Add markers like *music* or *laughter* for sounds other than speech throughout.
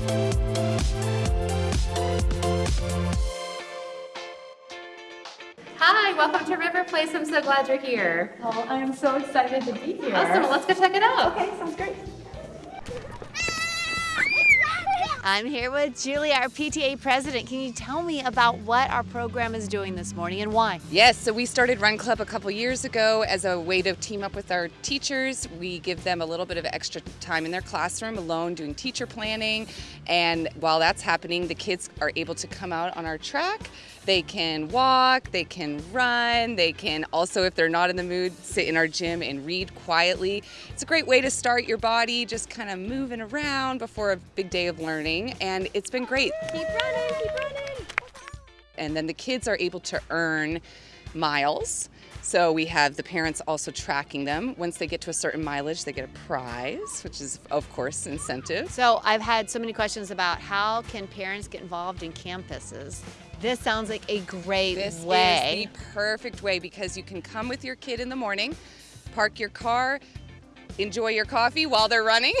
Hi, welcome to River Place. I'm so glad you're here. Oh, I am so excited to be here. Awesome. Let's go check it out. Okay, sounds great. I'm here with Julie, our PTA president. Can you tell me about what our program is doing this morning and why? Yes, so we started Run Club a couple years ago as a way to team up with our teachers. We give them a little bit of extra time in their classroom alone doing teacher planning. And while that's happening, the kids are able to come out on our track. They can walk, they can run, they can also, if they're not in the mood, sit in our gym and read quietly. It's a great way to start your body, just kind of moving around before a big day of learning. And it's been great. Keep running, keep running. And then the kids are able to earn miles. So we have the parents also tracking them. Once they get to a certain mileage, they get a prize, which is of course incentive. So I've had so many questions about how can parents get involved in campuses. This sounds like a great This way. is the perfect way because you can come with your kid in the morning, park your car, enjoy your coffee while they're running.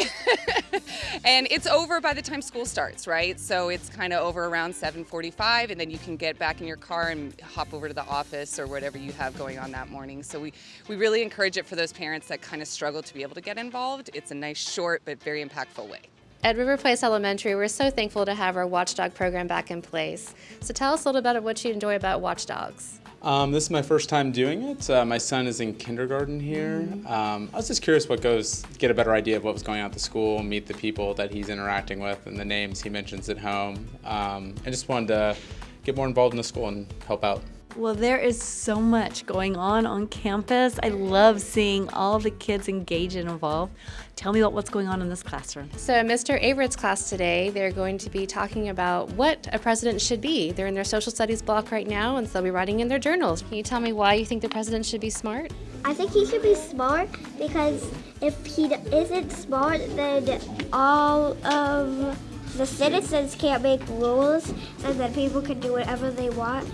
*laughs* and it's over by the time school starts, right? So it's kind of over around 7:45 and then you can get back in your car and hop over to the office or whatever you have going on that morning. So we we really encourage it for those parents that kind of struggle to be able to get involved. It's a nice short but very impactful way. At River Place Elementary, we're so thankful to have our Watchdog program back in place. So tell us a little bit of what you enjoy about Watchdogs. Um, this is my first time doing it. Uh, my son is in kindergarten here. Um, I was just curious what goes, get a better idea of what was going on at the school, meet the people that he's interacting with and the names he mentions at home. Um, I just wanted to get more involved in the school and help out. Well, there is so much going on on campus. I love seeing all the kids engage and involved. Tell me about what's going on in this classroom. So, Mr. Averett's class today, they're going to be talking about what a president should be. They're in their social studies block right now, and so they'll be writing in their journals. Can you tell me why you think the president should be smart? I think he should be smart because if he isn't smart, then all of the citizens can't make rules, and then people can do whatever they want,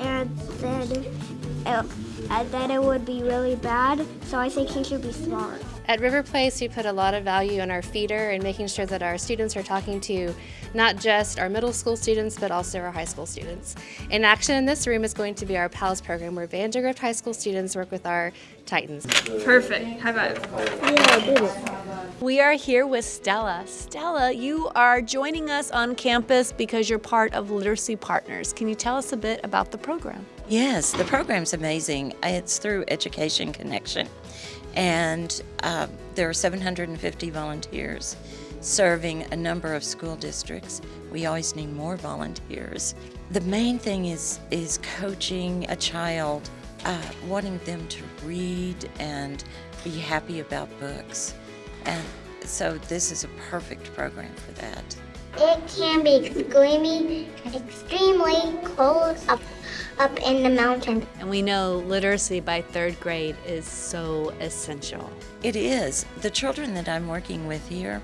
and then it, and then it would be really bad. So I think he should be smart. At River Place, we put a lot of value in our feeder and making sure that our students are talking to not just our middle school students, but also our high school students. In action in this room is going to be our PALS program, where Vandegrift High School students work with our Titans. Perfect. High five. Yeah, I did it. We are here with Stella. Stella, you are joining us on campus because you're part of Literacy Partners. Can you tell us a bit about the program? Yes, the program's amazing. It's through Education Connection. And uh, there are 750 volunteers serving a number of school districts. We always need more volunteers. The main thing is, is coaching a child, uh, wanting them to read and be happy about books. And so this is a perfect program for that. It can be extremely, extremely cold up, up in the mountains. And we know literacy by third grade is so essential. It is. The children that I'm working with here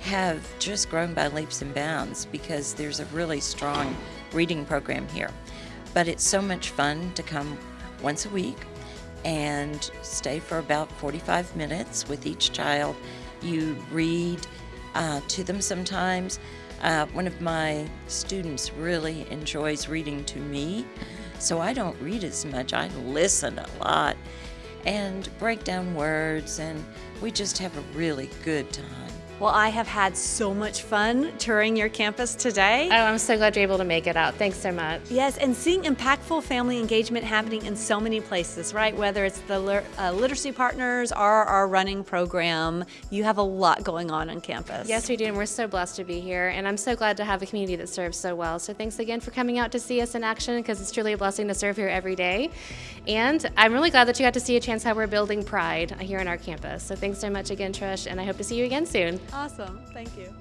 have just grown by leaps and bounds because there's a really strong reading program here. But it's so much fun to come once a week and stay for about 45 minutes with each child. You read uh, to them sometimes. Uh, one of my students really enjoys reading to me, so I don't read as much. I listen a lot and break down words, and we just have a really good time. Well, I have had so much fun touring your campus today. Oh, I'm so glad you're able to make it out. Thanks so much. Yes, and seeing impactful family engagement happening in so many places, right? Whether it's the uh, literacy partners or our running program, you have a lot going on on campus. Yes, we do, and we're so blessed to be here. And I'm so glad to have a community that serves so well. So thanks again for coming out to see us in action because it's truly a blessing to serve here every day. And I'm really glad that you got to see a chance how we're building pride here on our campus. So thanks so much again, Trish, and I hope to see you again soon. Awesome. Thank you.